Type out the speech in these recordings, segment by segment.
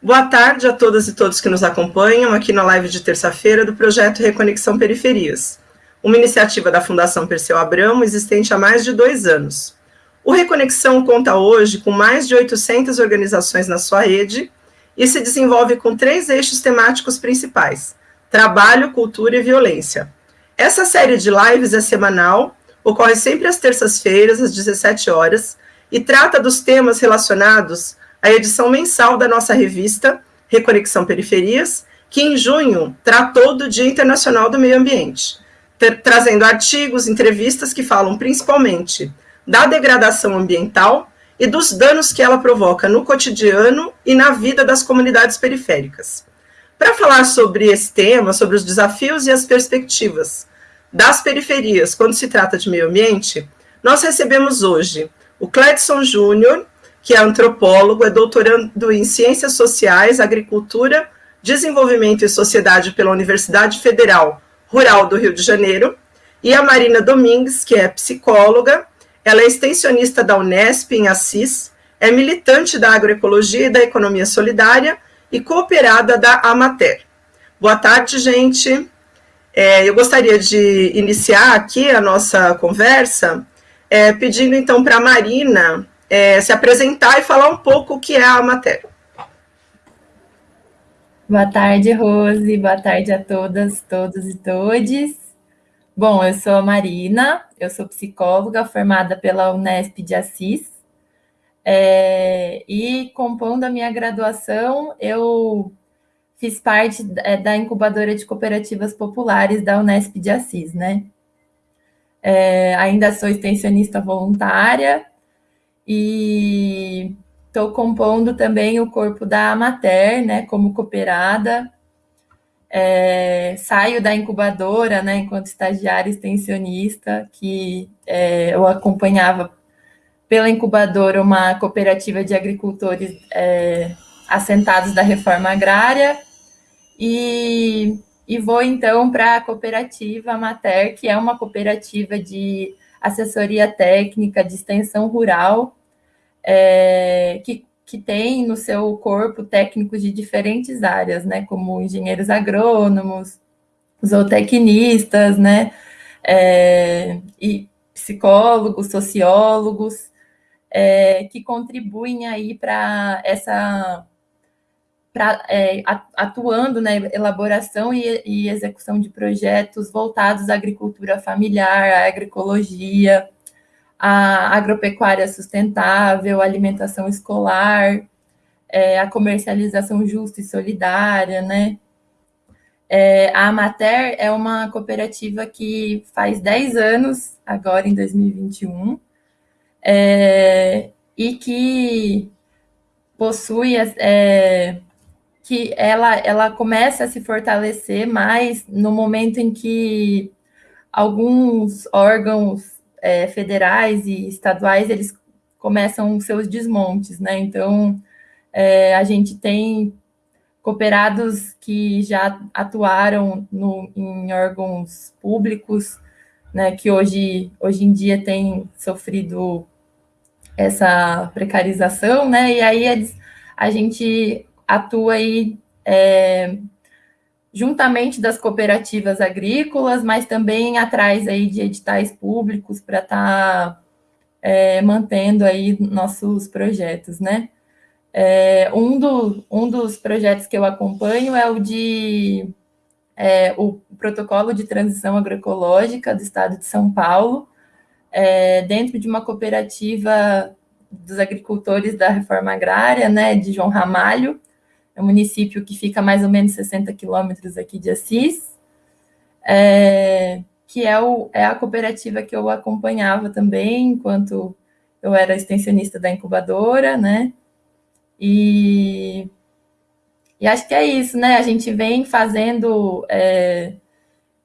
Boa tarde a todas e todos que nos acompanham aqui na live de terça-feira do projeto Reconexão Periferias, uma iniciativa da Fundação Perseu Abramo existente há mais de dois anos. O Reconexão conta hoje com mais de 800 organizações na sua rede e se desenvolve com três eixos temáticos principais: trabalho, cultura e violência. Essa série de lives é semanal, ocorre sempre às terças-feiras, às 17 horas, e trata dos temas relacionados à edição mensal da nossa revista Reconexão Periferias, que em junho tratou do Dia Internacional do Meio Ambiente, trazendo artigos, entrevistas que falam principalmente da degradação ambiental e dos danos que ela provoca no cotidiano e na vida das comunidades periféricas. Para falar sobre esse tema, sobre os desafios e as perspectivas das periferias quando se trata de meio ambiente, nós recebemos hoje o Cledson Júnior, que é antropólogo, é doutorando em Ciências Sociais, Agricultura, Desenvolvimento e Sociedade pela Universidade Federal Rural do Rio de Janeiro, e a Marina Domingues, que é psicóloga, ela é extensionista da Unesp em Assis, é militante da agroecologia e da economia solidária e cooperada da Amater. Boa tarde, gente. É, eu gostaria de iniciar aqui a nossa conversa é, pedindo então para a Marina é, se apresentar e falar um pouco o que é a Amater. Boa tarde, Rose. Boa tarde a todas, todos e todes. Bom, eu sou a Marina, eu sou psicóloga formada pela Unesp de Assis. É, e compondo a minha graduação, eu fiz parte é, da incubadora de cooperativas populares da Unesp de Assis, né? É, ainda sou extensionista voluntária e estou compondo também o corpo da Amater, né, como cooperada. É, saio da incubadora, né, enquanto estagiária extensionista, que é, eu acompanhava pela incubadora uma cooperativa de agricultores é, assentados da reforma agrária, e, e vou então para a cooperativa Mater, que é uma cooperativa de assessoria técnica de extensão rural, é, que, que tem no seu corpo técnicos de diferentes áreas, né, como engenheiros agrônomos, zootecnistas, né, é, e psicólogos, sociólogos, é, que contribuem aí para essa pra, é, atuando na elaboração e, e, execução de projetos voltados à agricultura familiar, à agroecologia, à agropecuária sustentável, à alimentação escolar, é, a comercialização justa e solidária, né? É, a Amater é uma cooperativa que faz 10 anos, agora em 2021, é, e que possui é, que ela, ela começa a se fortalecer mais no momento em que alguns órgãos é, federais e estaduais eles começam seus desmontes, né? Então é, a gente tem cooperados que já atuaram no, em órgãos públicos, né? Que hoje, hoje em dia têm sofrido essa precarização, né? E aí eles, a gente atua aí é, juntamente das cooperativas agrícolas, mas também atrás aí de editais públicos para estar tá, é, mantendo aí nossos projetos, né? É, um, do, um dos projetos que eu acompanho é o de é, o protocolo de transição agroecológica do estado de São Paulo, é, dentro de uma cooperativa dos agricultores da reforma agrária, né, de João Ramalho, é um município que fica mais ou menos 60 quilômetros aqui de Assis, é, que é, o, é a cooperativa que eu acompanhava também, enquanto eu era extensionista da incubadora, né? E, e acho que é isso, né? A gente vem fazendo é,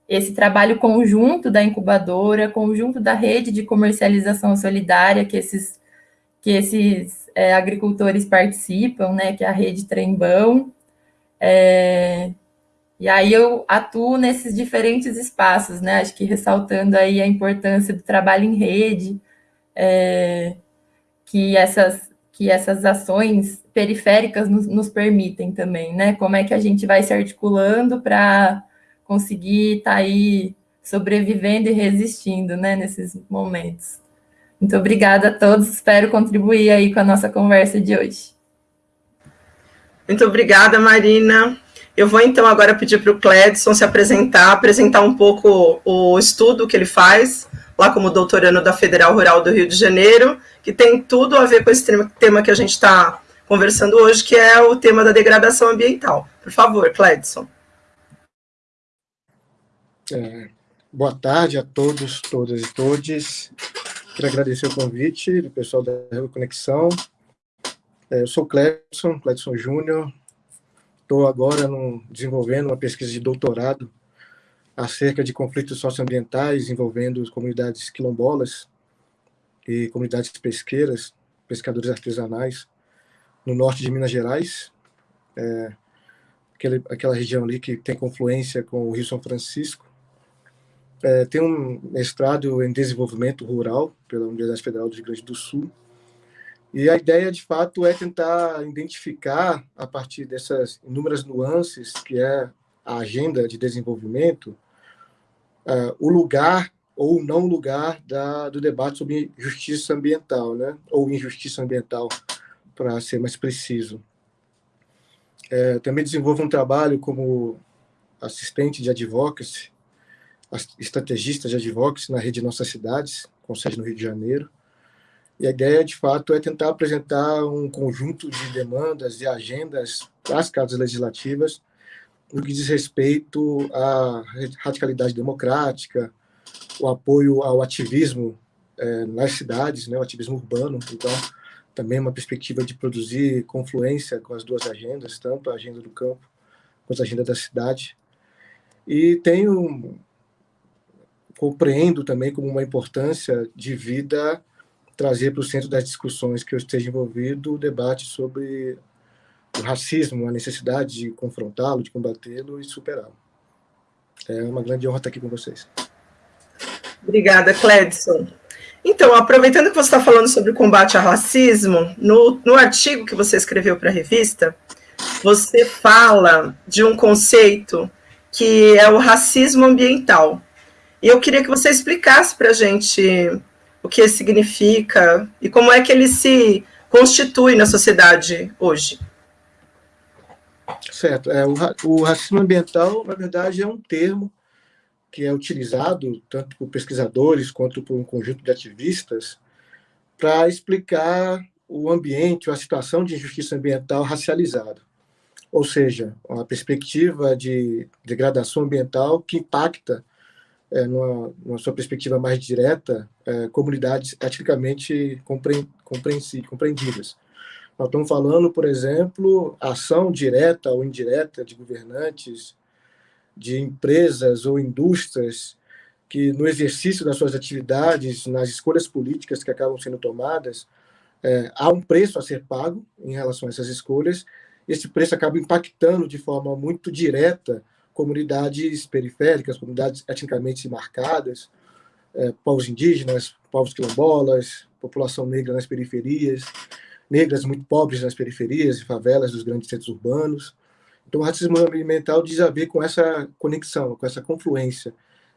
esse trabalho conjunto da incubadora, conjunto da rede de comercialização solidária que esses, que esses é, agricultores participam, né, que é a rede Trembão. É, e aí eu atuo nesses diferentes espaços, né, acho que ressaltando aí a importância do trabalho em rede, é, que essas, que essas ações periféricas nos, nos, permitem também, né? Como é que a gente vai se articulando para conseguir estar tá aí sobrevivendo e resistindo, né, nesses momentos. Muito obrigada a todos, espero contribuir aí com a nossa conversa de hoje. Muito obrigada, Marina. Eu vou então agora pedir para o Cledson se apresentar, apresentar um pouco o estudo que ele faz, lá como doutorando da Federal Rural do Rio de Janeiro, que tem tudo a ver com esse tema que a gente está conversando hoje, que é o tema da degradação ambiental. Por favor, Cledson. É, boa tarde a todos, todas e todes. Quero agradecer o convite do pessoal da Conexão. É, eu sou Cledson, Cledson Júnior. Estou agora no, desenvolvendo uma pesquisa de doutorado acerca de conflitos socioambientais envolvendo comunidades quilombolas e comunidades pesqueiras, pescadores artesanais, no norte de Minas Gerais, é, aquele, aquela região ali que tem confluência com o Rio São Francisco. É, tem um mestrado em desenvolvimento rural pela Universidade Federal do Rio Grande do Sul. E a ideia, de fato, é tentar identificar, a partir dessas inúmeras nuances que é a agenda de desenvolvimento, uh, o lugar ou não lugar da, do debate sobre justiça ambiental, né? ou injustiça ambiental, para ser mais preciso. É, também desenvolvo um trabalho como assistente de advocacy estrategista de advocacy na rede Nossas Cidades, com sede no Rio de Janeiro. E a ideia, de fato, é tentar apresentar um conjunto de demandas e agendas para as casas legislativas no que diz respeito à radicalidade democrática, o apoio ao ativismo é, nas cidades, né, o ativismo urbano. Então, também uma perspectiva de produzir confluência com as duas agendas, tanto a agenda do campo quanto a agenda da cidade. E tenho compreendo também como uma importância de vida trazer para o centro das discussões que eu esteja envolvido o debate sobre o racismo, a necessidade de confrontá-lo, de combatê-lo e superá-lo. É uma grande honra estar aqui com vocês. Obrigada, Cledson. Então, aproveitando que você está falando sobre o combate ao racismo, no, no artigo que você escreveu para a revista, você fala de um conceito que é o racismo ambiental. E eu queria que você explicasse para a gente o que significa e como é que ele se constitui na sociedade hoje. Certo. É, o, o racismo ambiental, na verdade, é um termo que é utilizado tanto por pesquisadores quanto por um conjunto de ativistas para explicar o ambiente ou a situação de injustiça ambiental racializada. Ou seja, uma perspectiva de degradação ambiental que impacta é, numa, numa, sua perspectiva mais direta, é, comunidades eticamente compreendidas. Nós estamos falando, por exemplo, ação direta ou indireta de governantes, de empresas ou indústrias que, no exercício das suas atividades, nas escolhas políticas que acabam sendo tomadas, é, há um preço a ser pago em relação a essas escolhas. Esse preço acaba impactando de forma muito direta comunidades periféricas, comunidades etnicamente marcadas, é, povos indígenas, povos quilombolas, população negra nas periferias, negras muito pobres nas periferias e favelas dos grandes centros urbanos. Então, o racismo ambiental diz a ver com essa conexão, com essa confluência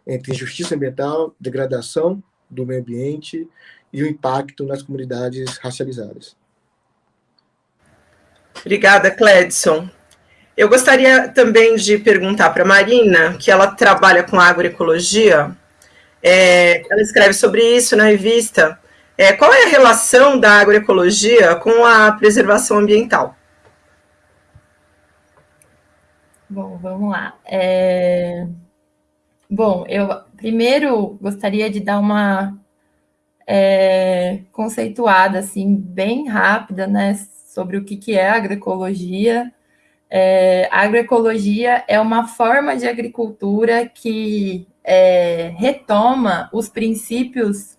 entre injustiça ambiental, degradação do meio ambiente e o impacto nas comunidades racializadas. Obrigada, Cledson. Eu gostaria também de perguntar para a Marina, que ela trabalha com agroecologia, é, ela escreve sobre isso na revista. É, qual é a relação da agroecologia com a preservação ambiental? Bom, vamos lá. É... Bom, eu primeiro gostaria de dar uma é, conceituada assim bem rápida, né, sobre o que, que é agroecologia é, a agroecologia é uma forma de agricultura que é, retoma os princípios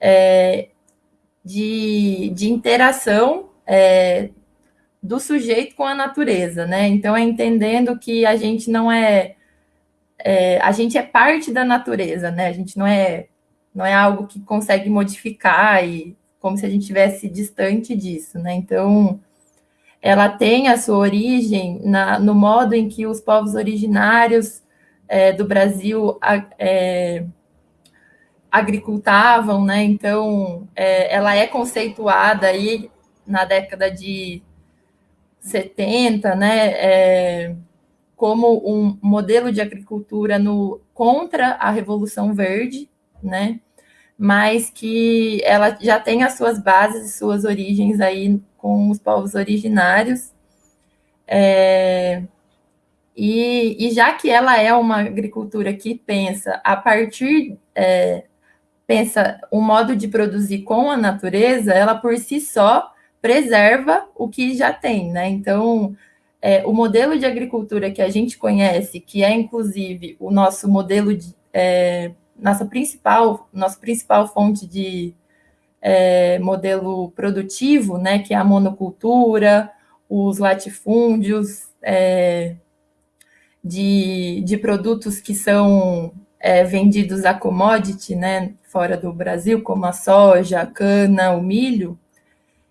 é, de, de interação é, do sujeito com a natureza, né? Então, é entendendo que a gente não é, é, a gente é parte da natureza, né? A gente não é, não é algo que consegue modificar e como se a gente estivesse distante disso, né? Então, ela tem a sua origem na, no modo em que os povos originários é, do Brasil é, agricultavam, né? Então, é, ela é conceituada aí na década de 70, né? É, como um modelo de agricultura no, contra a Revolução Verde, né? Mas que ela já tem as suas bases e suas origens aí com os povos originários. É, e, e, já que ela é uma agricultura que pensa a partir, é, pensa um modo de produzir com a natureza, ela por si só preserva o que já tem, né? Então, é, o modelo de agricultura que a gente conhece, que é inclusive o nosso modelo de é, nossa principal, nossa principal fonte de é, modelo produtivo, né, que é a monocultura, os latifúndios é, de, de produtos que são é, vendidos a commodity, né, fora do Brasil, como a soja, a cana, o milho,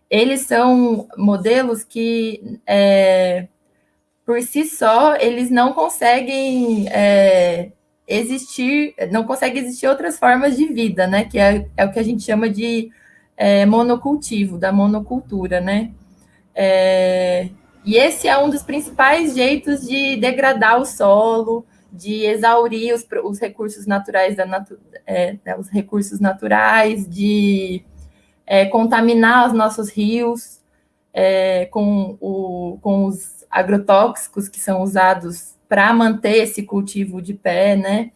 eles são modelos que é, por si só, eles não conseguem é, existir, não conseguem existir outras formas de vida, né? Que é, é o que a gente chama de é, monocultivo, da monocultura, né? É, e esse é um dos principais jeitos de degradar o solo, de exaurir os, os recursos naturais da natu, é, né, os recursos naturais, de é, contaminar os nossos rios é, com, o, com os agrotóxicos que são usados para manter esse cultivo de pé, né?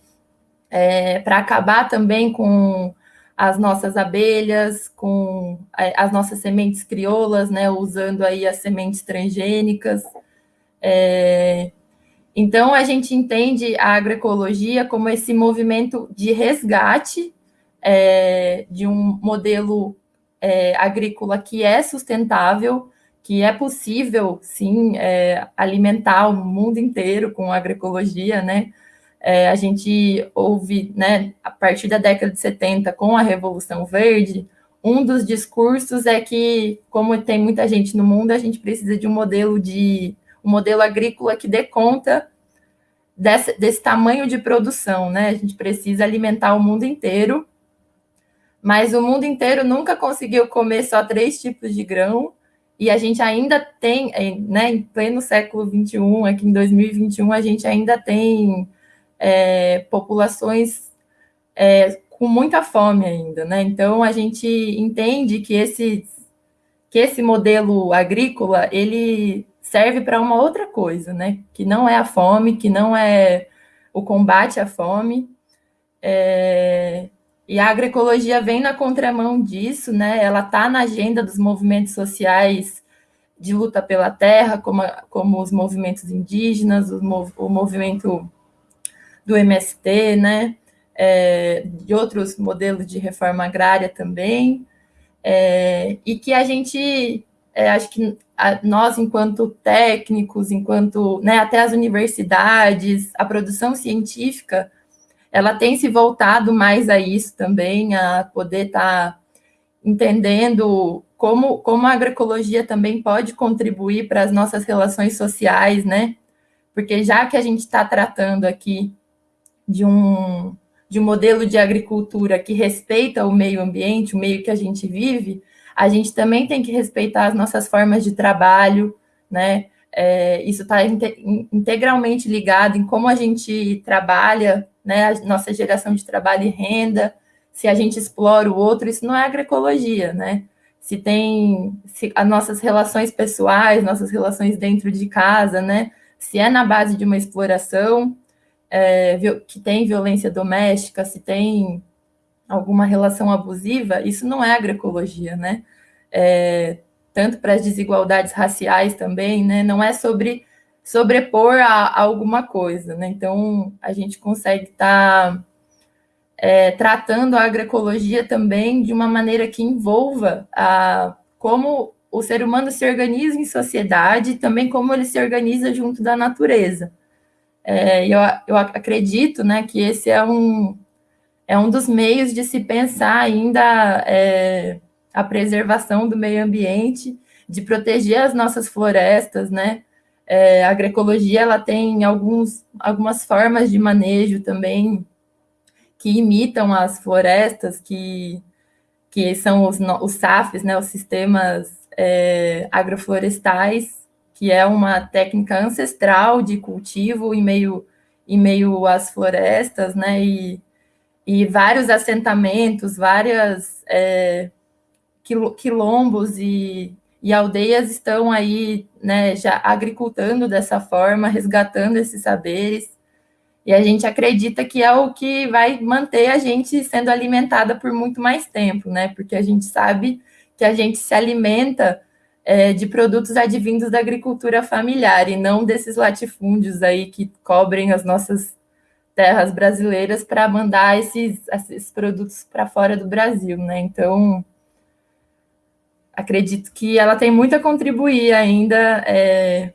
É, para acabar também com as nossas abelhas, com é, as nossas sementes crioulas, né? Usando aí as sementes transgênicas. É, então, a gente entende a agroecologia como esse movimento de resgate é, de um modelo é, agrícola que é sustentável, que é possível, sim, é, alimentar o mundo inteiro com agroecologia, né? É, a gente ouve, né, a partir da década de 70, com a Revolução Verde, um dos discursos é que, como tem muita gente no mundo, a gente precisa de um modelo de um modelo agrícola que dê conta desse, desse tamanho de produção, né? A gente precisa alimentar o mundo inteiro, mas o mundo inteiro nunca conseguiu comer só três tipos de grão, e a gente ainda tem, né, em pleno século XXI, aqui em 2021, a gente ainda tem é, populações é, com muita fome ainda, né? Então a gente entende que esse, que esse modelo agrícola ele serve para uma outra coisa, né? Que não é a fome, que não é o combate à fome. É, e a agroecologia vem na contramão disso, né? Ela está na agenda dos movimentos sociais de luta pela terra, como, como os movimentos indígenas, o, mov, o movimento do MST, né? É, de outros modelos de reforma agrária também, é, e que a gente, é, acho que a, nós, enquanto técnicos, enquanto né, até as universidades, a produção científica, ela tem se voltado mais a isso também, a poder estar tá entendendo como, como a agroecologia também pode contribuir para as nossas relações sociais, né? Porque já que a gente está tratando aqui de um, de um modelo de agricultura que respeita o meio ambiente, o meio que a gente vive, a gente também tem que respeitar as nossas formas de trabalho, né? É, isso está integralmente ligado em como a gente trabalha né, a nossa geração de trabalho e renda, se a gente explora o outro, isso não é agroecologia, né? Se tem se as nossas relações pessoais, nossas relações dentro de casa, né? Se é na base de uma exploração, é, que tem violência doméstica, se tem alguma relação abusiva, isso não é agroecologia, né? É, tanto para as desigualdades raciais também, né? Não é sobre sobrepor a, a alguma coisa, né? Então, a gente consegue estar tá, é, tratando a agroecologia também de uma maneira que envolva a, como o ser humano se organiza em sociedade e também como ele se organiza junto da natureza. É, eu, eu acredito né, que esse é um, é um dos meios de se pensar ainda é, a preservação do meio ambiente, de proteger as nossas florestas, né? É, a agroecologia ela tem alguns, algumas formas de manejo também que imitam as florestas, que, que são os, os SAFs, né, os sistemas é, agroflorestais, que é uma técnica ancestral de cultivo em meio, em meio às florestas, né, e, e vários assentamentos, várias é, quilombos e e aldeias estão aí, né, já agricultando dessa forma, resgatando esses saberes. E a gente acredita que é o que vai manter a gente sendo alimentada por muito mais tempo, né? Porque a gente sabe que a gente se alimenta é, de produtos advindos da agricultura familiar e não desses latifúndios aí que cobrem as nossas terras brasileiras para mandar esses, esses produtos para fora do Brasil, né? Então, acredito que ela tem muito a contribuir ainda, é,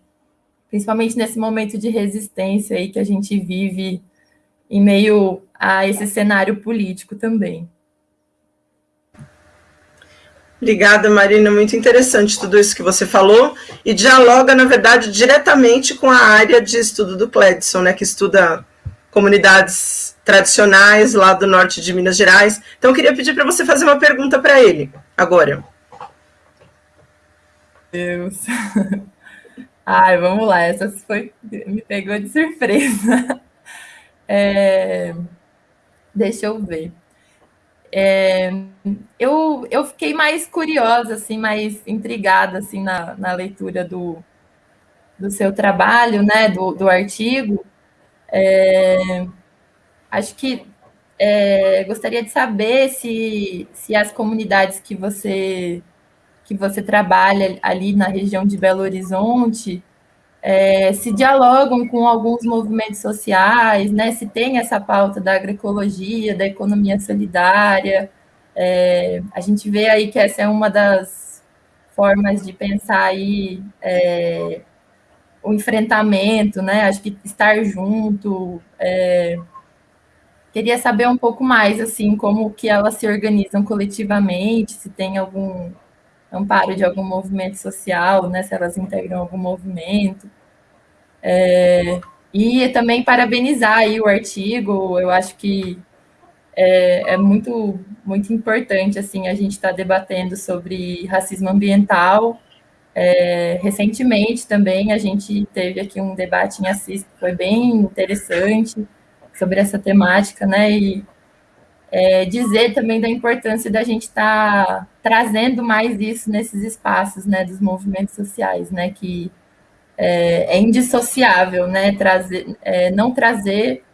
principalmente nesse momento de resistência aí que a gente vive em meio a esse cenário político também. Obrigada, Marina. Muito interessante tudo isso que você falou e dialoga, na verdade, diretamente com a área de estudo do Cledson, né, que estuda comunidades tradicionais lá do norte de Minas Gerais. Então, eu queria pedir para você fazer uma pergunta para ele agora. Deus. Ai, vamos lá, essa foi me pegou de surpresa. É, deixa eu ver. É, eu, eu fiquei mais curiosa, assim, mais intrigada assim, na, na leitura do, do seu trabalho, né, do, do artigo. É, acho que é, gostaria de saber se, se as comunidades que você que você trabalha ali na região de Belo Horizonte, é, se dialogam com alguns movimentos sociais, né? Se tem essa pauta da agroecologia, da economia solidária. É, a gente vê aí que essa é uma das formas de pensar aí é, o enfrentamento, né? Acho que estar junto. É, queria saber um pouco mais, assim, como que elas se organizam coletivamente, se tem algum amparo de algum movimento social, né, se elas integram algum movimento. É, e também parabenizar aí o artigo, eu acho que é, é muito, muito importante, assim, a gente estar tá debatendo sobre racismo ambiental. É, recentemente também a gente teve aqui um debate em Assis que foi bem interessante sobre essa temática, né, e é, dizer também da importância da gente estar tá trazendo mais isso nesses espaços, né, dos movimentos sociais, né, que é, é indissociável, né, trazer, é, não trazer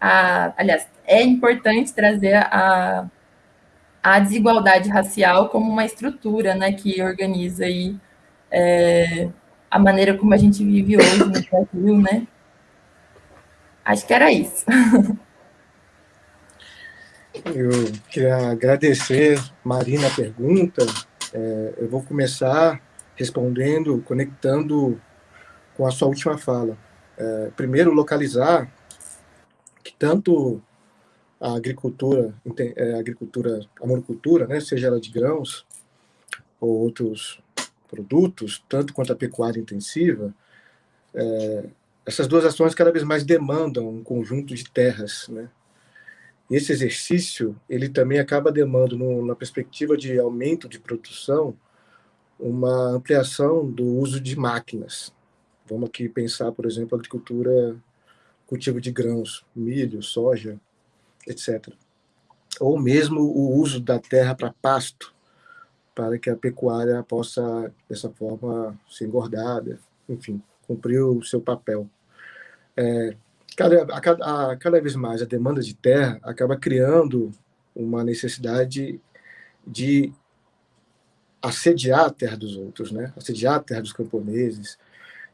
a, aliás, é importante trazer a, a desigualdade racial como uma estrutura, né, que organiza aí é, a maneira como a gente vive hoje no Brasil, né. Acho que era isso. Eu queria agradecer, Marina, a pergunta. É, eu vou começar respondendo, conectando com a sua última fala. É, primeiro, localizar que tanto a agricultura, é, a agricultura, a monocultura, né, seja ela de grãos ou outros produtos, tanto quanto a pecuária intensiva, é, essas duas ações cada vez mais demandam um conjunto de terras, né, esse exercício ele também acaba demandando, no, na perspectiva de aumento de produção, uma ampliação do uso de máquinas. Vamos aqui pensar, por exemplo, agricultura, cultivo de grãos, milho, soja, etc. Ou mesmo o uso da terra para pasto, para que a pecuária possa, dessa forma, ser engordada, enfim, cumprir o seu papel. É, cada, a, a, cada vez mais a demanda de terra acaba criando uma necessidade de assediar a terra dos outros, né? assediar a terra dos camponeses.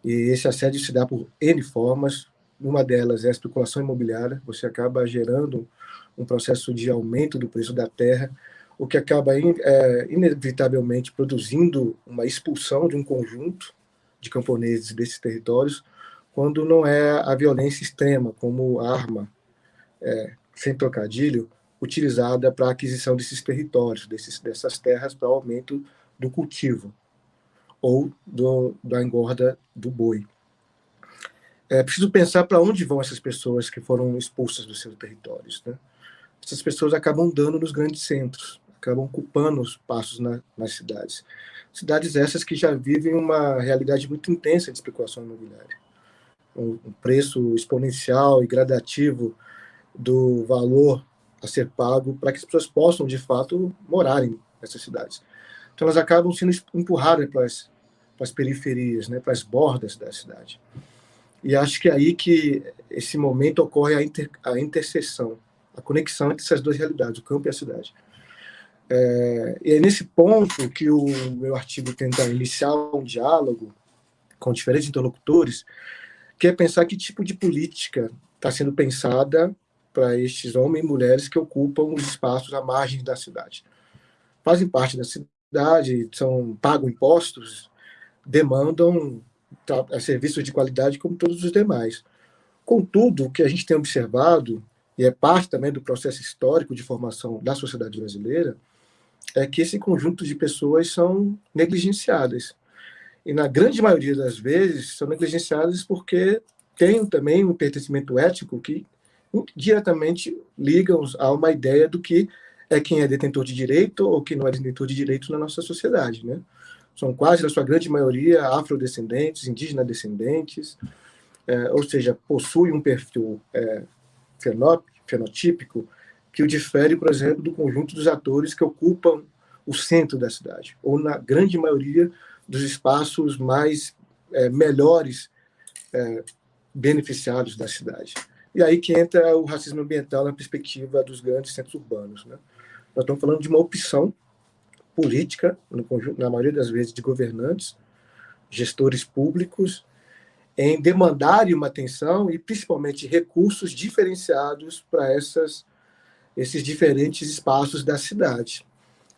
E esse assédio se dá por N formas. Uma delas é a especulação imobiliária. Você acaba gerando um processo de aumento do preço da terra, o que acaba é, inevitavelmente produzindo uma expulsão de um conjunto de camponeses desses territórios, quando não é a violência extrema, como arma, é, sem trocadilho, utilizada para a aquisição desses territórios, desses, dessas terras para aumento do cultivo ou do, da engorda do boi. É preciso pensar para onde vão essas pessoas que foram expulsas dos seus territórios. Né? Essas pessoas acabam dando nos grandes centros, acabam ocupando os passos na, nas cidades. Cidades essas que já vivem uma realidade muito intensa de especulação imobiliária. Um, preço exponencial e gradativo do valor a ser pago para que as pessoas possam, de fato, morarem nessas cidades. Então, elas acabam sendo empurradas para as, para as periferias, né, para as bordas da cidade. E acho que é aí que esse momento ocorre a, inter, a interseção, a conexão entre essas duas realidades, o campo e a cidade. É, e é nesse ponto que o meu artigo tenta iniciar um diálogo com diferentes interlocutores, que é pensar que tipo de política está sendo pensada para estes homens e mulheres que ocupam os espaços à margem da cidade. Fazem parte da cidade, são pagam impostos, demandam é, serviços de qualidade como todos os demais. Contudo, o que a gente tem observado, e é parte também do processo histórico de formação da sociedade brasileira, é que esse conjunto de pessoas são negligenciadas. E na grande maioria das vezes são negligenciadas porque têm também um pertencimento ético que diretamente ligam a uma ideia do que é quem é detentor de direito ou quem não é detentor de direito na nossa sociedade, né? São quase, na sua grande maioria, afrodescendentes, indígena descendentes, é, ou seja, possui um perfil é, fenotípico que o difere, por exemplo, do conjunto dos atores que ocupam o centro da cidade, ou na grande maioria dos espaços mais é, melhores é, beneficiados da cidade. E aí que entra o racismo ambiental na perspectiva dos grandes centros urbanos. Né? Nós estamos falando de uma opção política, no na maioria das vezes de governantes, gestores públicos, em demandarem uma atenção e principalmente recursos diferenciados para essas esses diferentes espaços da cidade.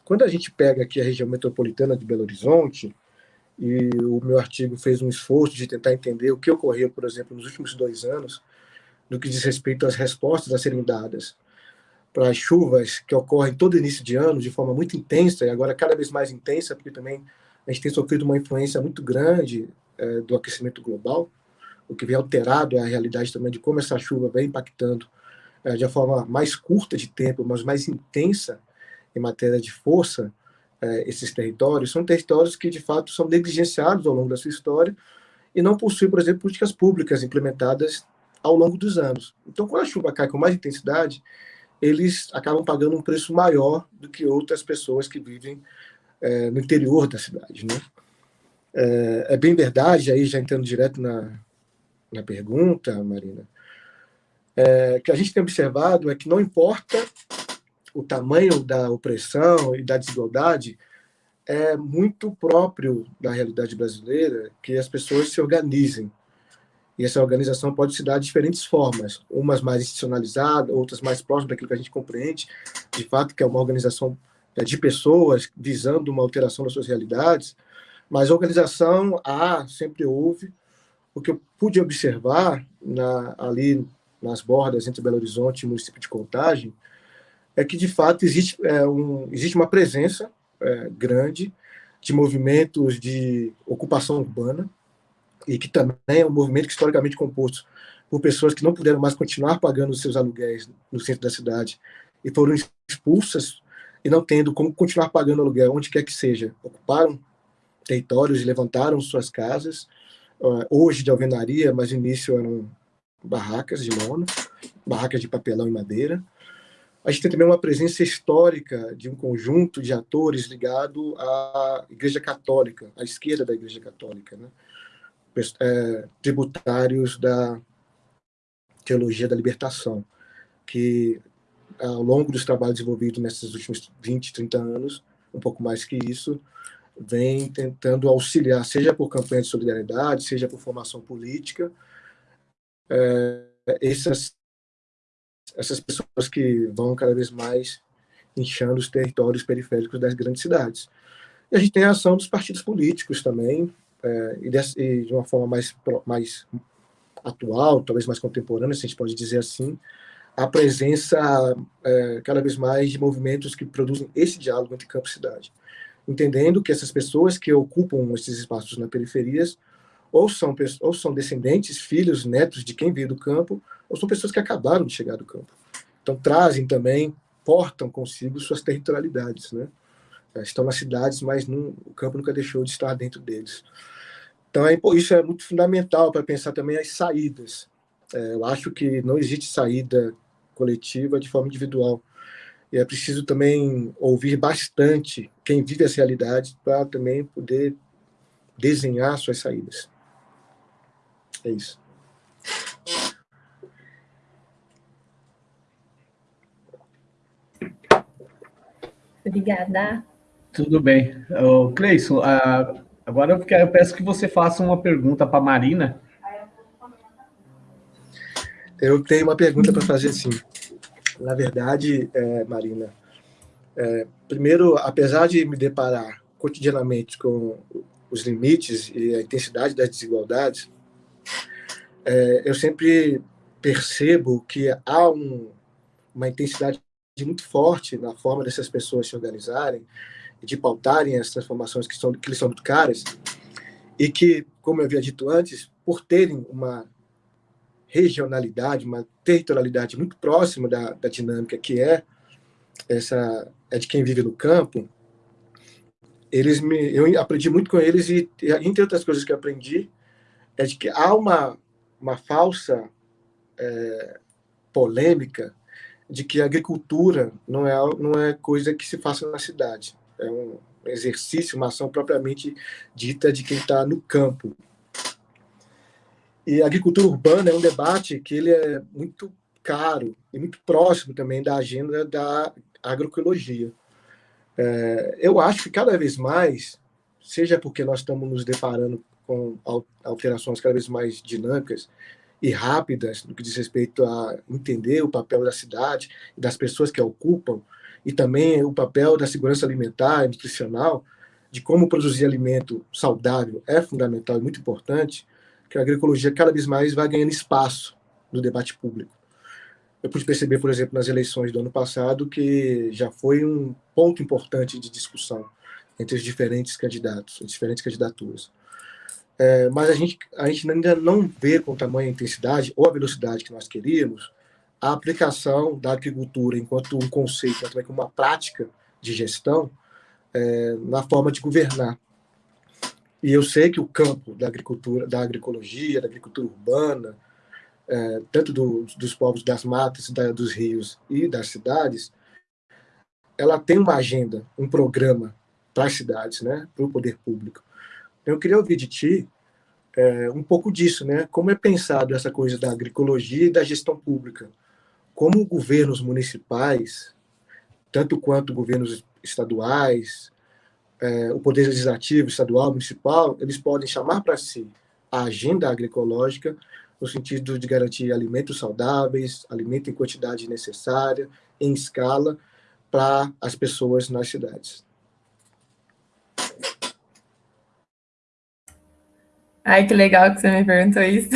Quando a gente pega aqui a região metropolitana de Belo Horizonte, e o meu artigo fez um esforço de tentar entender o que ocorreu, por exemplo, nos últimos dois anos, no que diz respeito às respostas a serem dadas para as chuvas que ocorrem todo início de ano de forma muito intensa e agora cada vez mais intensa, porque também a gente tem sofrido uma influência muito grande é, do aquecimento global, o que vem alterado a realidade também de como essa chuva vem impactando é, de forma mais curta de tempo, mas mais intensa em matéria de força, é, esses territórios, são territórios que de fato são negligenciados ao longo da sua história e não possuem, por exemplo, políticas públicas implementadas ao longo dos anos. Então, quando a chuva cai com mais intensidade, eles acabam pagando um preço maior do que outras pessoas que vivem é, no interior da cidade. Né? É, é, bem verdade, aí já entrando direto na, na pergunta, Marina, é, que a gente tem observado é que não importa o tamanho da opressão e da desigualdade, é muito próprio da realidade brasileira que as pessoas se organizem e essa organização pode se dar de diferentes formas, umas mais institucionalizadas, outras mais próximas daquilo que a gente compreende, de fato, que é uma organização é, de pessoas visando uma alteração das suas realidades, mas organização há, sempre houve. O que eu pude observar na, ali nas bordas entre Belo Horizonte e o município de Contagem é que, de fato, existe, é, um, existe uma presença é, grande de movimentos de ocupação urbana, e que também é um movimento que, historicamente composto por pessoas que não puderam mais continuar pagando os seus aluguéis no centro da cidade e foram expulsas e não tendo como continuar pagando aluguel onde quer que seja. Ocuparam territórios e levantaram suas casas, ah, hoje de alvenaria, mas no início eram barracas de lona, barracas de papelão e madeira. A gente tem também uma presença histórica de um conjunto de atores ligado à Igreja Católica, à esquerda da Igreja Católica, né? é, tributários da teologia da libertação, que ao longo dos trabalhos desenvolvidos nesses últimos 20, 30 anos, um pouco mais que isso, vem tentando auxiliar, seja por campanha de solidariedade, seja por formação política, é, essas, essas pessoas que vão cada vez mais inchando os territórios periféricos das grandes cidades. E a gente tem a ação dos partidos políticos também, é, e, de, e, de, uma forma mais, mais atual, talvez mais contemporânea, se a gente pode dizer assim, a presença é, cada vez mais de movimentos que produzem esse diálogo entre campo e cidade, entendendo que essas pessoas que ocupam esses espaços na periferias ou são, ou são descendentes, filhos, netos de quem veio do campo, ou são pessoas que acabaram de chegar do campo. Então trazem também, portam consigo suas territorialidades, né? Estão nas cidades, mas não, o campo nunca deixou de estar dentro deles. Então é, isso é muito fundamental para pensar também as saídas. É, eu acho que não existe saída coletiva de forma individual. E é preciso também ouvir bastante quem vive as realidades para também poder desenhar suas saídas. É isso. Obrigada. Tudo bem. Cleison, agora eu, quero, eu peço que você faça uma pergunta para a Marina. Eu tenho uma pergunta para fazer, sim. Na verdade, é, Marina, é, primeiro, apesar de me deparar cotidianamente com os limites e a intensidade das desigualdades, é, eu sempre percebo que há um, uma intensidade muito forte na forma dessas pessoas se organizarem e de pautarem as transformações que, são, que são muito caras, e que, como eu havia dito antes, por terem uma regionalidade, uma territorialidade muito próxima da, da dinâmica que é essa é de quem vive no campo, eles me, eu aprendi muito com eles e, entre outras coisas que aprendi, é de que há uma, uma falsa é, polêmica de que a agricultura não é, não é coisa que se faça na cidade. É um exercício, uma ação propriamente dita de quem está no campo. E a agricultura urbana é um debate que ele é muito caro e muito próximo também da agenda da agroecologia. É, eu acho que cada vez mais, seja porque nós estamos nos deparando com alterações cada vez mais dinâmicas e rápidas no que diz respeito a entender o papel da cidade das pessoas que a ocupam, e também o papel da segurança alimentar e nutricional, de como produzir alimento saudável é fundamental e muito importante, que a agroecologia cada vez mais vai ganhando espaço no debate público. Eu pude perceber, por exemplo, nas eleições do ano passado, que já foi um ponto importante de discussão entre os diferentes candidatos, as diferentes candidaturas. É, mas a gente, a gente ainda não vê com tamanha intensidade ou a velocidade que nós queríamos a aplicação da agricultura enquanto um conceito, mas também como uma prática de gestão é, na forma de governar. E eu sei que o campo da agricultura, da agroecologia, da agricultura urbana, é, tanto do, dos povos das matas, da, dos rios e das cidades, ela tem uma agenda, um programa para as cidades, né, para o poder público. Eu queria ouvir de ti é, um pouco disso, né? Como é pensado essa coisa da agroecologia e da gestão pública? Como governos municipais, tanto quanto governos estaduais, é, o poder legislativo estadual, municipal, eles podem chamar para si a agenda agroecológica no sentido de garantir alimentos saudáveis, alimento em quantidade necessária, em escala, para as pessoas nas cidades. Ai, que legal que você me perguntou isso.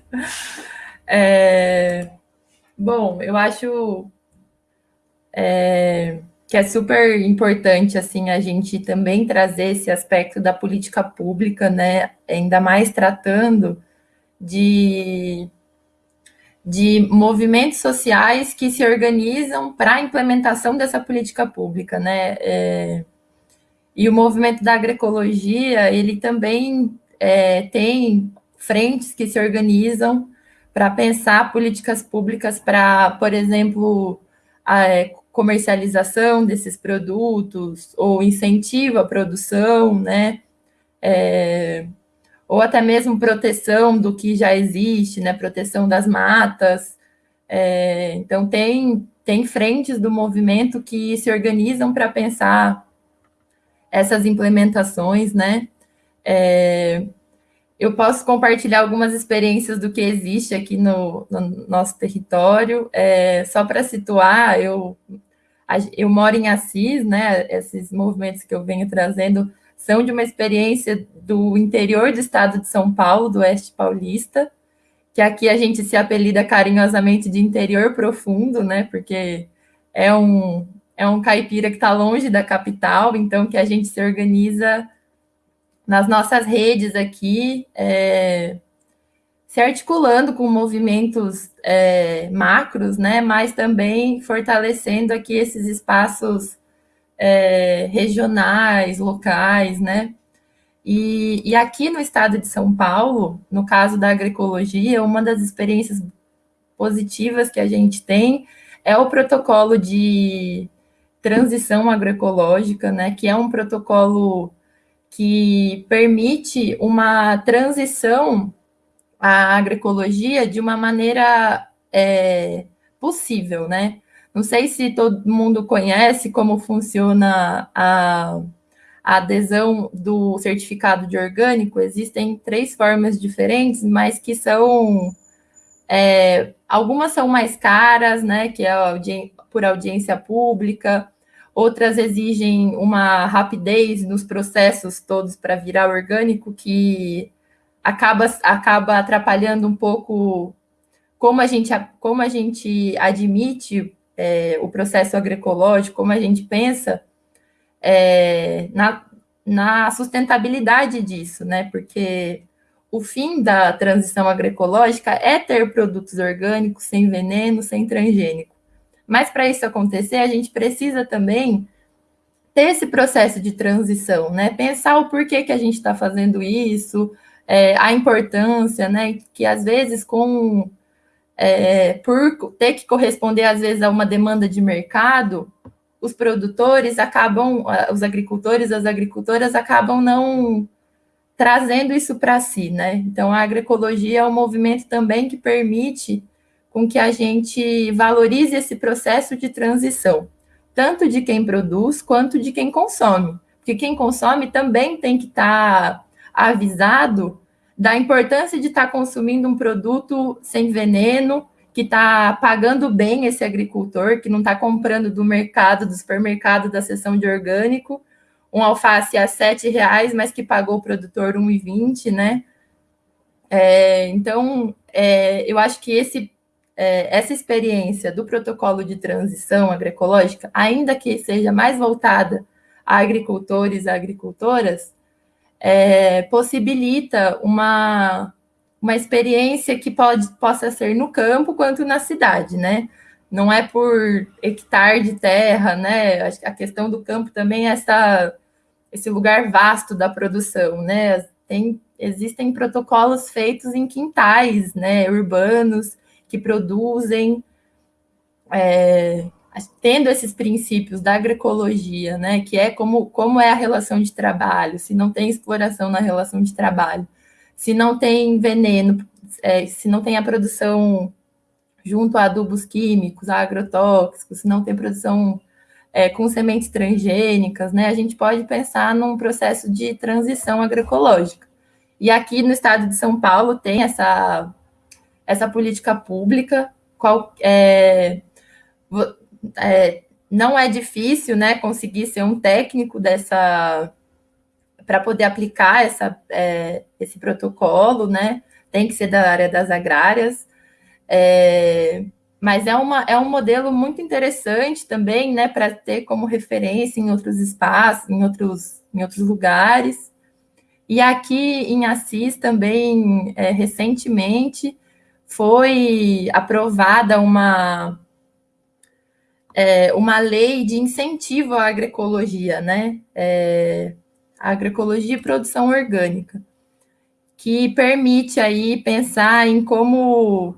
é, bom, eu acho é, que é super importante assim a gente também trazer esse aspecto da política pública, né? Ainda mais tratando de, de movimentos sociais que se organizam para a implementação dessa política pública, né? É, e o movimento da agroecologia, ele também é, tem frentes que se organizam para pensar políticas públicas para, por exemplo, a é, comercialização desses produtos ou incentivo à produção, né? É, ou até mesmo proteção do que já existe, né, proteção das matas. É, então, tem, tem frentes do movimento que se organizam para pensar essas implementações, né? É, eu posso compartilhar algumas experiências do que existe aqui no, no nosso território. É, só para situar, eu, eu moro em Assis, né? Esses movimentos que eu venho trazendo são de uma experiência do interior do estado de São Paulo, do oeste paulista, que aqui a gente se apelida carinhosamente de interior profundo, né? Porque é um, é um caipira que está longe da capital, então que a gente se organiza nas nossas redes aqui, é, se articulando com movimentos é, macros, né? Mas também fortalecendo aqui esses espaços é, regionais, locais, né? E, e, aqui no estado de São Paulo, no caso da agroecologia, uma das experiências positivas que a gente tem é o protocolo de transição agroecológica, né, que é um protocolo que permite uma transição à agroecologia de uma maneira é, possível, né? Não sei se todo mundo conhece como funciona a a adesão do certificado de orgânico, existem três formas diferentes, mas que são. É, algumas são mais caras, né? Que é audi por audiência pública, outras exigem uma rapidez nos processos todos para virar orgânico, que acaba, acaba atrapalhando um pouco como a gente, como a gente admite é, o processo agroecológico, como a gente pensa é, na, na sustentabilidade disso, né? Porque o fim da transição agroecológica é ter produtos orgânicos sem veneno, sem transgênico. Mas para isso acontecer, a gente precisa também ter esse processo de transição, né? Pensar o porquê que a gente está fazendo isso, é, a importância, né? Que às vezes com é, por ter que corresponder às vezes a uma demanda de mercado, os produtores acabam, os agricultores, as agricultoras acabam não trazendo isso para si, né? Então, a agroecologia é um movimento também que permite com que a gente valorize esse processo de transição, tanto de quem produz quanto de quem consome. Porque quem consome também tem que estar tá avisado da importância de estar tá consumindo um produto sem veneno, que está pagando bem esse agricultor, que não está comprando do mercado, do supermercado, da seção de orgânico, um alface a sete reais, mas que pagou o produtor 1,20, né? É, então, é, eu acho que esse, é, essa experiência do protocolo de transição agroecológica, ainda que seja mais voltada a agricultores e agricultoras, é, possibilita uma, uma experiência que pode, possa ser no campo quanto na cidade, né? Não é por hectare de terra, né? A questão do campo também é essa, esse lugar vasto da produção, né? Tem, existem protocolos feitos em quintais, né? Urbanos que produzem, é, tendo esses princípios da agroecologia, né? Que é como, como é a relação de trabalho, se não tem exploração na relação de trabalho se não tem veneno, é, se não tem a produção junto a adubos químicos, a agrotóxicos, se não tem produção é, com sementes transgênicas, né, a gente pode pensar num processo de transição agroecológica. E aqui no estado de São Paulo tem essa, essa política pública, qual, é, é, não é difícil né, conseguir ser um técnico dessa para poder aplicar essa, é, esse protocolo, né? Tem que ser da área das agrárias. É, mas é, uma, é um modelo muito interessante também, né, para ter como referência em outros espaços, em outros, em outros lugares. E aqui em Assis também, é, recentemente, foi aprovada uma, é, uma lei de incentivo à agroecologia, né? É, agroecologia e produção orgânica, que permite aí pensar em como,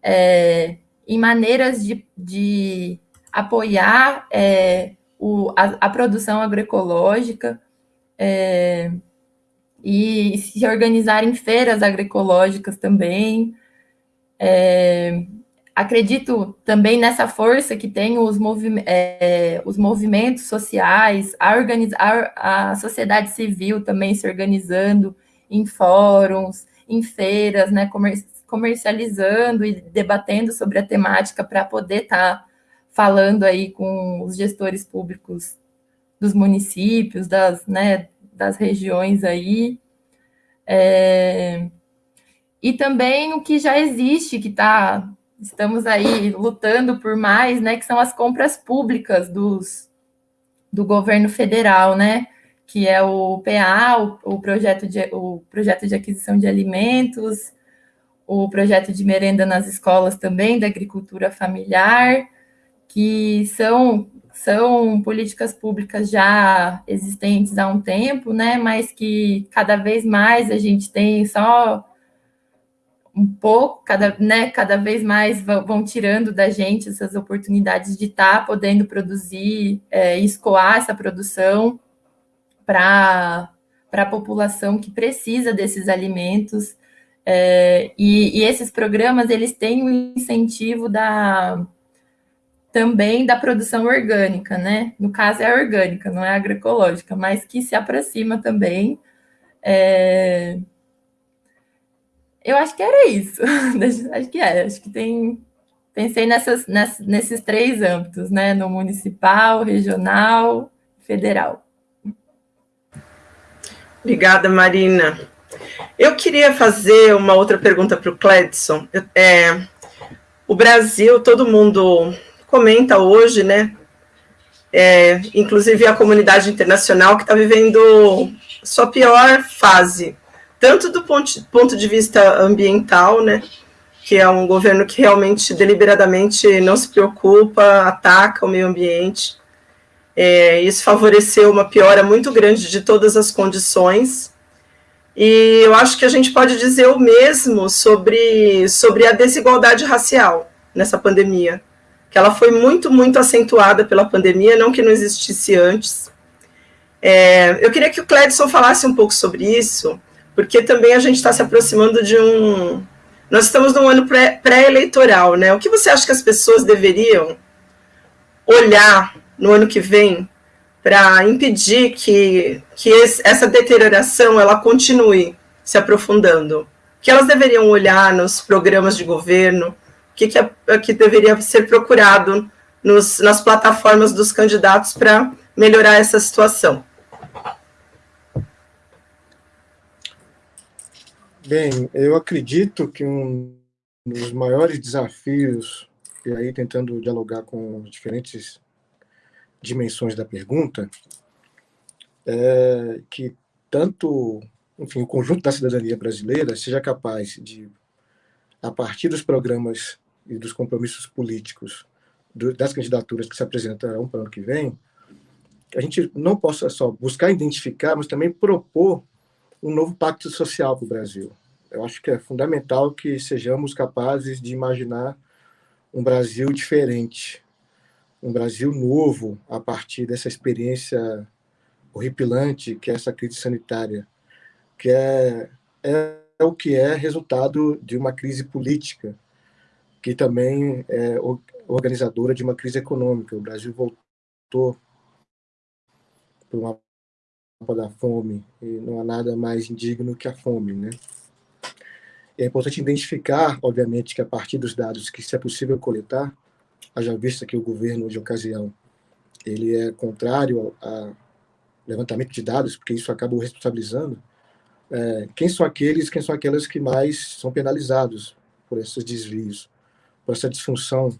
é, em maneiras de, de apoiar é, o, a, a, produção agroecológica é, e se organizar em feiras agroecológicas também. É, acredito também nessa força que tem os, movi é, os movimentos sociais, a, a, a sociedade civil também se organizando em fóruns, em feiras, né, comer comercializando e debatendo sobre a temática para poder estar tá falando aí com os gestores públicos dos municípios, das, né, das regiões aí. É, e também o que já existe, que está estamos aí lutando por mais, né, que são as compras públicas dos, do governo federal, né, que é o PA, o, o, projeto de, o projeto de aquisição de alimentos, o projeto de merenda nas escolas também, da agricultura familiar, que são, são políticas públicas já existentes há um tempo, né, mas que cada vez mais a gente tem só um pouco, cada, né, cada vez mais vão, tirando da gente essas oportunidades de estar tá podendo produzir, é, escoar essa produção para a população que precisa desses alimentos. É, e, e, esses programas, eles têm o um incentivo da também da produção orgânica, né? No caso é orgânica, não é agroecológica, mas que se aproxima também. É, eu acho que era isso. acho que é. Acho que tem. Pensei nessas, nessas, nesses três âmbitos, né? No municipal, regional, federal. Obrigada, Marina. Eu queria fazer uma outra pergunta para o Cledson. É, o Brasil, todo mundo comenta hoje, né? É, inclusive a comunidade internacional que está vivendo sua pior fase tanto do ponto, ponto de vista ambiental, né, que é um governo que realmente deliberadamente não se preocupa, ataca o meio ambiente. É, isso favoreceu uma piora muito grande de todas as condições. E eu acho que a gente pode dizer o mesmo sobre, sobre a desigualdade racial nessa pandemia, que ela foi muito, muito acentuada pela pandemia, não que não existisse antes. É, eu queria que o Cledson falasse um pouco sobre isso, porque também a gente está se aproximando de um. Nós estamos num ano pré-eleitoral, né? O que você acha que as pessoas deveriam olhar no ano que vem para impedir que, que esse, essa deterioração ela continue se aprofundando? O que elas deveriam olhar nos programas de governo? O que, que, é, que deveria ser procurado nos, nas plataformas dos candidatos para melhorar essa situação? Bem, eu acredito que um dos maiores desafios, e aí tentando dialogar com diferentes dimensões da pergunta, é que tanto, enfim, o conjunto da cidadania brasileira seja capaz de, a partir dos programas e dos compromissos políticos das candidaturas que se apresentarão para o ano que vem, a gente não possa só buscar identificar, mas também propor um novo pacto social para o Brasil. Eu acho que é fundamental que sejamos capazes de imaginar um Brasil diferente, um Brasil novo a partir dessa experiência horripilante que é essa crise sanitária, que é, é, é o que é resultado de uma crise política, que também é organizadora de uma crise econômica. O Brasil voltou para uma da fome e não há nada mais indigno que a fome, né? É importante identificar, obviamente, que a partir dos dados que se é possível coletar, haja vista que o governo de ocasião ele é contrário a levantamento de dados, porque isso acaba o responsabilizando, é, quem são aqueles, quem são aquelas que mais são penalizados por esses desvios, por essa disfunção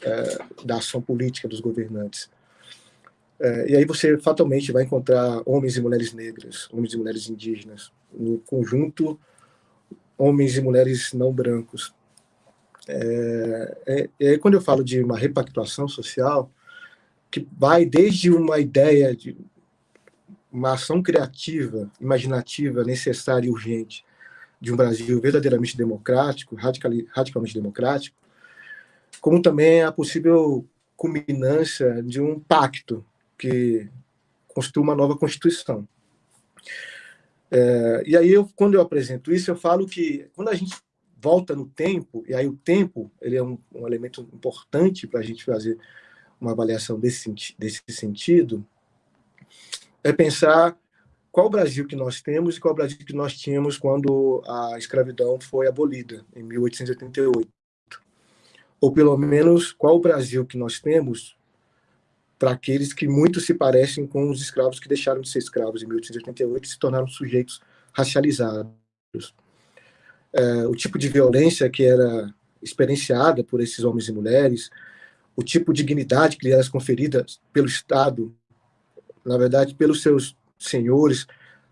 é, da ação política dos governantes. É, e aí você fatalmente vai encontrar homens e mulheres negras, homens e mulheres indígenas, no conjunto homens e mulheres não brancos. É, é, é, quando eu falo de uma repactuação social, que vai desde uma ideia de uma ação criativa, imaginativa, necessária e urgente de um Brasil verdadeiramente democrático, radical, radicalmente democrático, como também a possível culminância de um pacto que construa uma nova Constituição. É, e aí, eu, quando eu apresento isso, eu falo que quando a gente volta no tempo, e aí o tempo ele é um, um elemento importante para a gente fazer uma avaliação desse, desse sentido, é pensar qual o Brasil que nós temos e qual o Brasil que nós tínhamos quando a escravidão foi abolida, em 1888. Ou, pelo menos, qual o Brasil que nós temos para aqueles que muito se parecem com os escravos que deixaram de ser escravos em 1888 e se tornaram sujeitos racializados. é, o tipo de violência que era experienciada por esses homens e mulheres, o tipo de dignidade que lhe era conferida pelo Estado, na verdade, pelos seus senhores,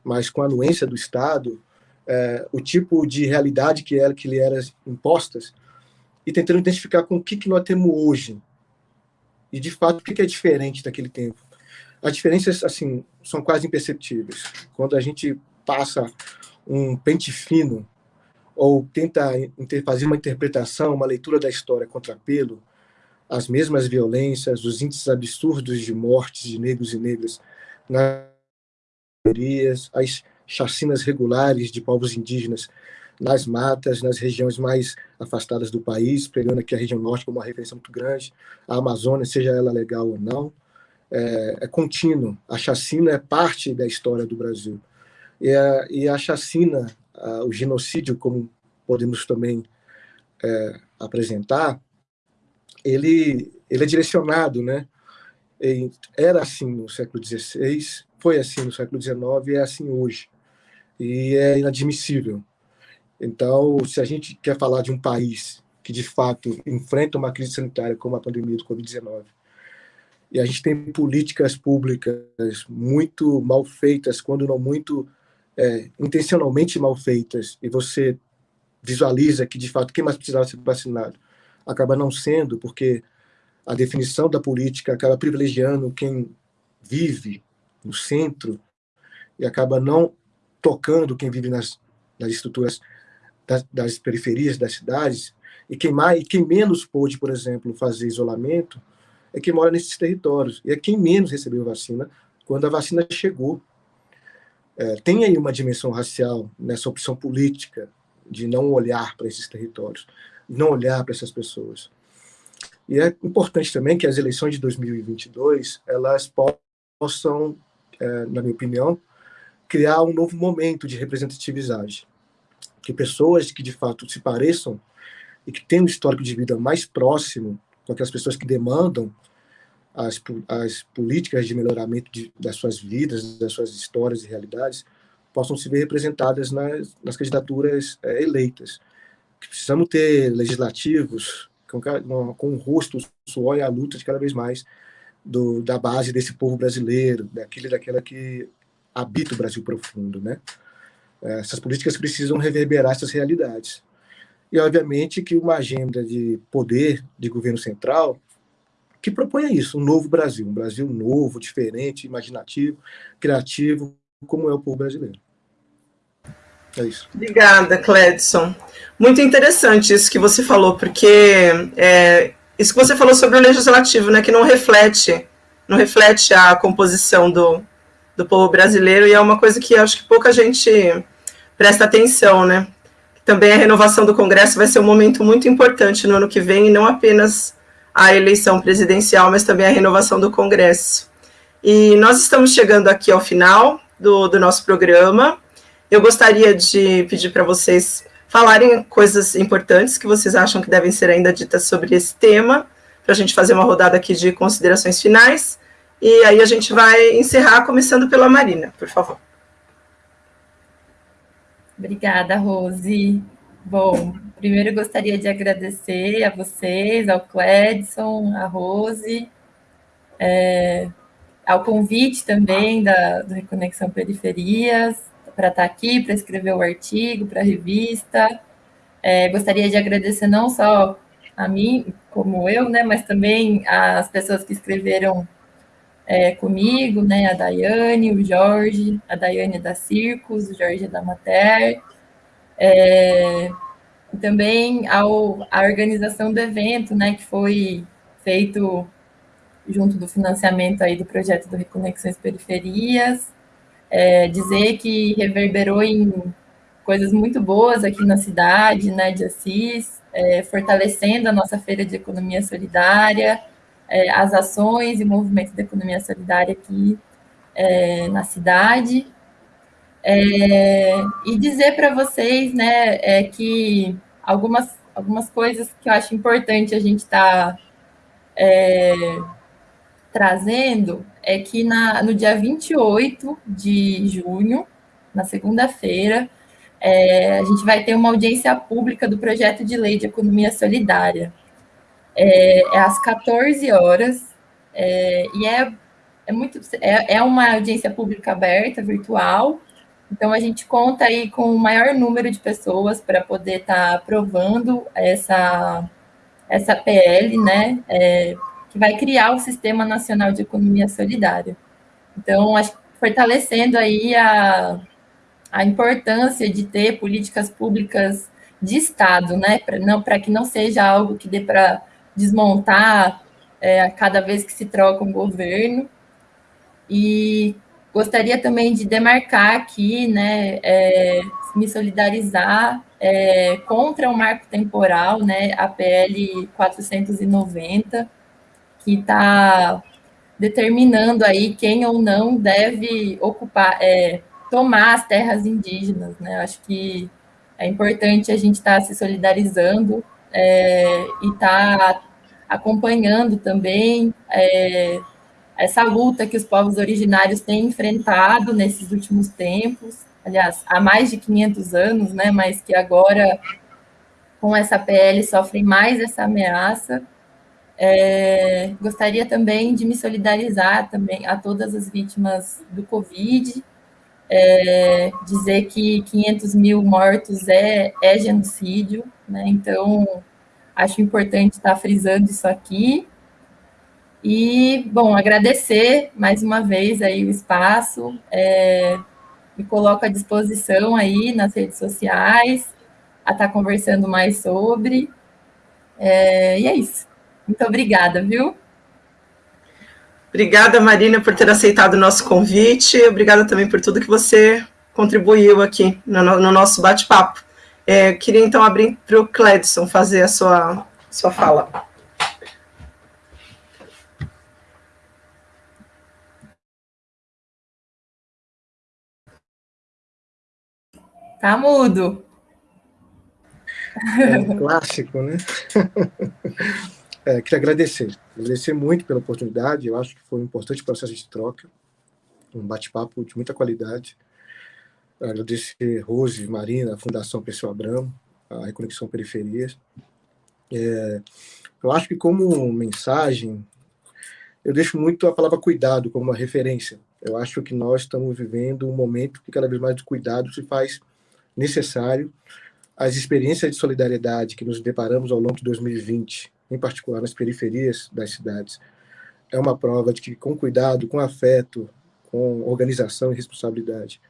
mas com a anuência do Estado, é, o tipo de realidade que era que lhe eram impostas, e tentando identificar com o que, que nós temos hoje, e de fato o que, é diferente daquele tempo. As diferenças assim são quase imperceptíveis. Quando a gente passa um pente fino ou tenta fazer uma interpretação, uma leitura da história contra pelo, as mesmas violências, os índices absurdos de mortes de negros e negras nas as chacinas regulares de povos indígenas nas matas, nas regiões mais afastadas do país, pegando aqui a região norte como uma referência muito grande, a Amazônia, seja ela legal ou não, é, é contínuo. A chacina é parte da história do Brasil. E a, e a chacina, a, o genocídio, como podemos também é, apresentar, ele, ele é direcionado, né? era assim no século XVI, foi assim no século XIX e é assim hoje. E é inadmissível. Então, se a gente quer falar de um país que, de fato, enfrenta uma crise sanitária como a pandemia do Covid-19, e a gente tem políticas públicas muito mal feitas, quando não muito é, intencionalmente mal feitas, e você visualiza que, de fato, quem mais precisava ser vacinado acaba não sendo, porque a definição da política acaba privilegiando quem vive no centro e acaba não tocando quem vive nas, nas estruturas das, das, periferias das cidades e quem mais e quem menos pôde, por exemplo, fazer isolamento é quem mora nesses territórios e é quem menos recebeu vacina quando a vacina chegou. É, tem aí uma dimensão racial nessa opção política de não olhar para esses territórios, não olhar para essas pessoas. E é importante também que as eleições de 2022 elas possam, é, na minha opinião, criar um novo momento de representatividade. Que pessoas que de fato se pareçam e que têm um histórico de vida mais próximo com aquelas pessoas que demandam as, as políticas de melhoramento de, das suas vidas, das suas histórias e realidades, possam se ver representadas nas, nas candidaturas é, eleitas. Precisamos ter legislativos com, com o rosto, o suor e a luta de cada vez mais do, da base desse povo brasileiro, daquele daquela que habita o Brasil profundo, né? É, essas políticas precisam reverberar essas realidades. E, obviamente, que uma agenda de poder de governo central que proponha isso, um novo Brasil, um Brasil novo, diferente, imaginativo, criativo, como é o povo brasileiro. É isso. Obrigada, Cledson. Muito interessante isso que você falou, porque é, isso que você falou sobre o legislativo, né, que não reflete, não reflete a composição do, do povo brasileiro, e é uma coisa que acho que pouca gente presta atenção, né? Também a renovação do Congresso vai ser um momento muito importante no ano que vem, e não apenas a eleição presidencial, mas também a renovação do Congresso. E nós estamos chegando aqui ao final do, do nosso programa. Eu gostaria de pedir para vocês falarem coisas importantes que vocês acham que devem ser ainda ditas sobre esse tema, para a gente fazer uma rodada aqui de considerações finais. E aí a gente vai encerrar, começando pela Marina, por favor. Obrigada, Rose. Bom, primeiro gostaria de agradecer a vocês, ao Cledson, à Rose, é, ao convite também da, do Reconexão Periferias, para estar tá aqui, para escrever o artigo, para a revista. É, gostaria de agradecer não só a mim, como eu, né, mas também as pessoas que escreveram é, comigo, né, a Daiane, o Jorge, a Daiane da Circos, o Jorge da Mater, é, e também ao, a organização do evento, né, que foi feito junto do financiamento aí do projeto do Reconexões Periferias, é, dizer que reverberou em coisas muito boas aqui na cidade, né, de Assis, é, fortalecendo a nossa feira de economia solidária, é, as ações e movimentos da economia solidária aqui é, na cidade. É, e dizer para vocês, né, é, que algumas, algumas coisas que eu acho importante a gente estar tá, trazendo é que na, no dia 28 de junho, na segunda-feira, é, a gente vai ter uma audiência pública do projeto de lei de economia solidária. É, é às 14 horas, é, e é, é, muito, é, é uma audiência pública aberta, virtual, então a gente conta aí com o maior número de pessoas para poder estar tá aprovando essa, essa PL, né, é, que vai criar o Sistema Nacional de Economia Solidária. Então, acho fortalecendo aí a, a importância de ter políticas públicas de Estado, né, para não, que não seja algo que dê para desmontar é, a cada vez que se troca um governo. E gostaria também de demarcar aqui, né, é, me solidarizar é, contra o marco temporal, né, a PL 490, que está determinando aí quem ou não deve ocupar, é, tomar as terras indígenas, né? Acho que é importante a gente estar tá se solidarizando é, e estar tá acompanhando também é, essa luta que os povos originários têm enfrentado nesses últimos tempos, aliás, há mais de 500 anos, né? Mas que agora com essa PL sofrem mais essa ameaça é, gostaria também de me solidarizar também a todas as vítimas do Covid, é, dizer que 500 mil mortos é, é genocídio, né? então acho importante estar frisando isso aqui. E, bom, agradecer mais uma vez aí o espaço, é, me coloco à disposição aí nas redes sociais, a estar conversando mais sobre, é, e é isso. Muito obrigada, viu? Obrigada, Marina, por ter aceitado o nosso convite. Obrigada também por tudo que você contribuiu aqui no, no nosso bate-papo. É, queria então abrir para o Cledson fazer a sua, sua fala. Tá mudo. É um clássico, né? É, queria agradecer, agradecer muito pela oportunidade, eu acho que foi um importante processo de troca, um bate-papo de muita qualidade. Agradecer Rose, Marina, Fundação Pessoa Abramo, a Reconexão Periferias. É, eu acho que como mensagem, eu deixo muito a palavra cuidado como uma referência. Eu acho que nós estamos vivendo um momento que cada vez mais de cuidado se faz necessário. As experiências de solidariedade que nos deparamos ao longo de 2020 em particular nas periferias das cidades, é uma prova de que, com cuidado, com afeto, com organização e responsabilidade,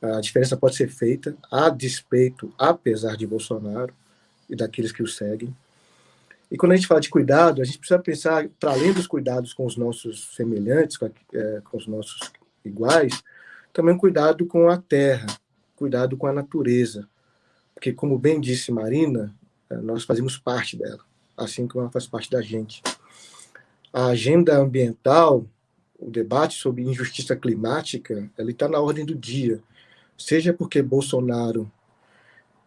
a diferença pode ser feita, a despeito, apesar de Bolsonaro e daqueles que o seguem. E quando a gente fala de cuidado, a gente precisa pensar, para além dos cuidados com os nossos semelhantes, com, é, com os nossos iguais, também cuidado com a terra, cuidado com a natureza. Porque, como bem disse Marina, é, nós fazemos parte dela assim como ela faz parte da gente. A agenda ambiental, o debate sobre injustiça climática, ele está na ordem do dia, seja porque Bolsonaro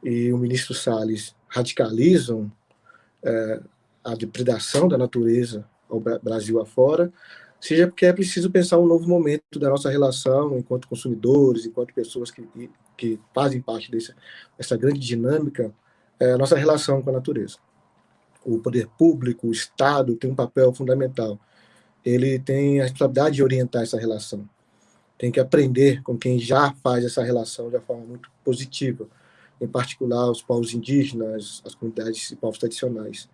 e o ministro Salles radicalizam é, a depredação da natureza ao Brasil afora, seja porque é preciso pensar um novo momento da nossa relação enquanto consumidores, enquanto pessoas que, que fazem parte dessa, dessa grande dinâmica, é, a nossa relação com a natureza o poder público, o Estado, tem um papel fundamental. Ele tem a responsabilidade de orientar essa relação. Tem que aprender com quem já faz essa relação de uma forma muito positiva, em particular os povos indígenas, as comunidades e povos tradicionais.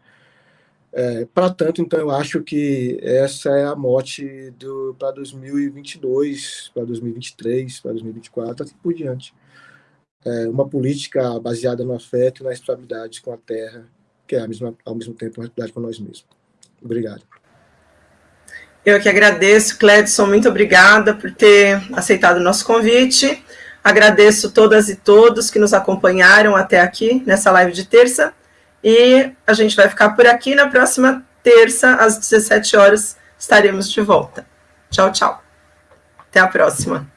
É, para tanto, então, eu acho que essa é a mote para 2022, para 2023, para 2024, assim por diante. É uma política baseada no afeto e na responsabilidade com a terra que é ao mesmo, ao mesmo tempo uma atividade com nós mesmos. Obrigado. Eu que agradeço, Cledson, muito obrigada por ter aceitado o nosso convite. Agradeço todas e todos que nos acompanharam até aqui nessa live de terça. E a gente vai ficar por aqui. Na próxima terça, às 17 horas, estaremos de volta. Tchau, tchau. Até a próxima.